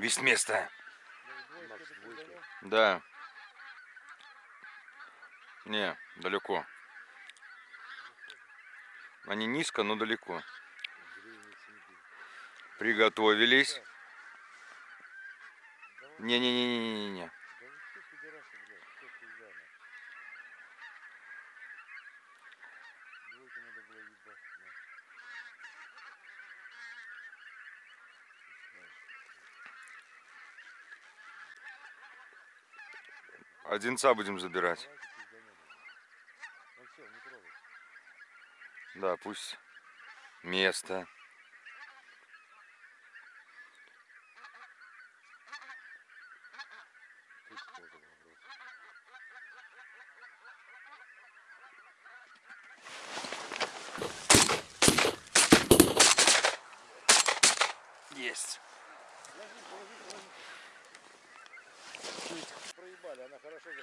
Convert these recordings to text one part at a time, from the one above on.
Весь место. Да. Не, далеко. Они низко, но далеко. Приготовились. Не-не-не-не-не-не. Одинца будем забирать. Да, пусть. Место. Есть.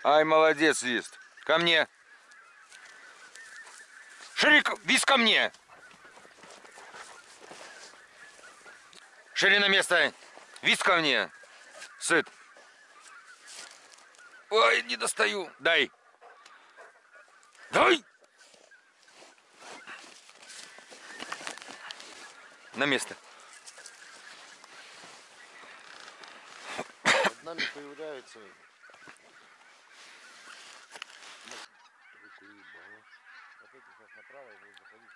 Ай, молодец, Вист. Ко мне. Ширик, Вист, ко мне. Шири на место. Вист ко мне. Сыт. Ой, не достаю. Дай. Дай. На место. Над нами появляется... Руку ебало. Вот эти сейчас направо и будут заходить.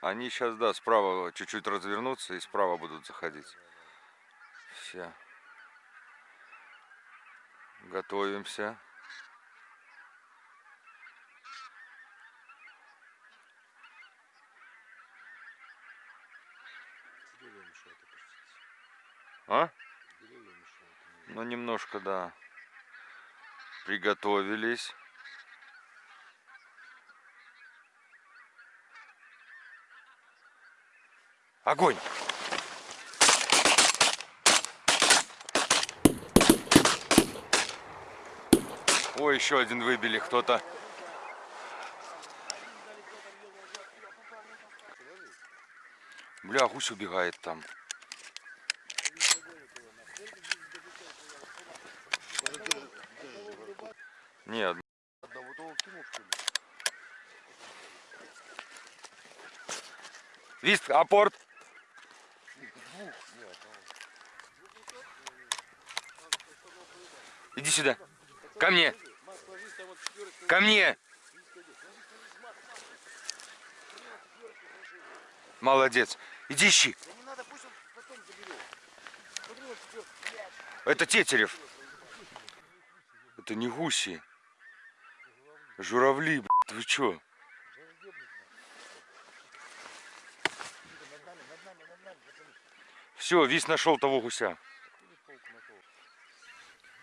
Они сейчас, да, справа чуть-чуть развернутся и справа будут заходить. Все. Готовимся. А? Ну, немножко, да. Приготовились. Огонь! Ой, еще один выбили кто-то. Бля, гусь убегает там. Нет? Вист, апорт. Иди сюда. Ко мне. Ко мне. Молодец. Иди ищи. Это Тетерев. Это не гуси. Журавли, блядь, вы чё? Над нами, над нами, над нами. Все, Вист нашел того гуся.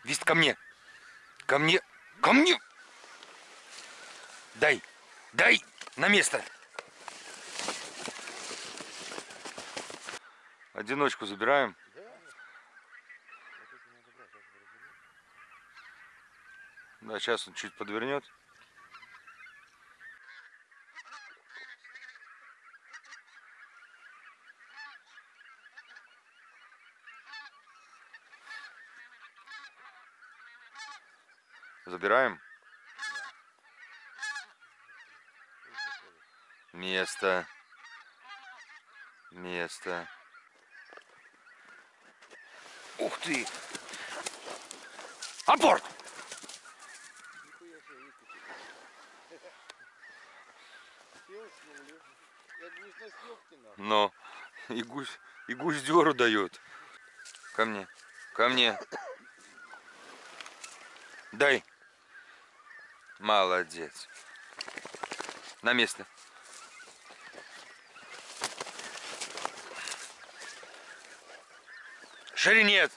Вист, ко мне. Ко мне. Ко мне. Дай. Дай. На место. Одиночку забираем. Да, сейчас он чуть подвернет. Забираем. Место. Место. Ух ты! Апорт! Но и гусь, и гусь дёру дает. Ко мне. Ко мне. Дай. Молодец. На место. Ширинец.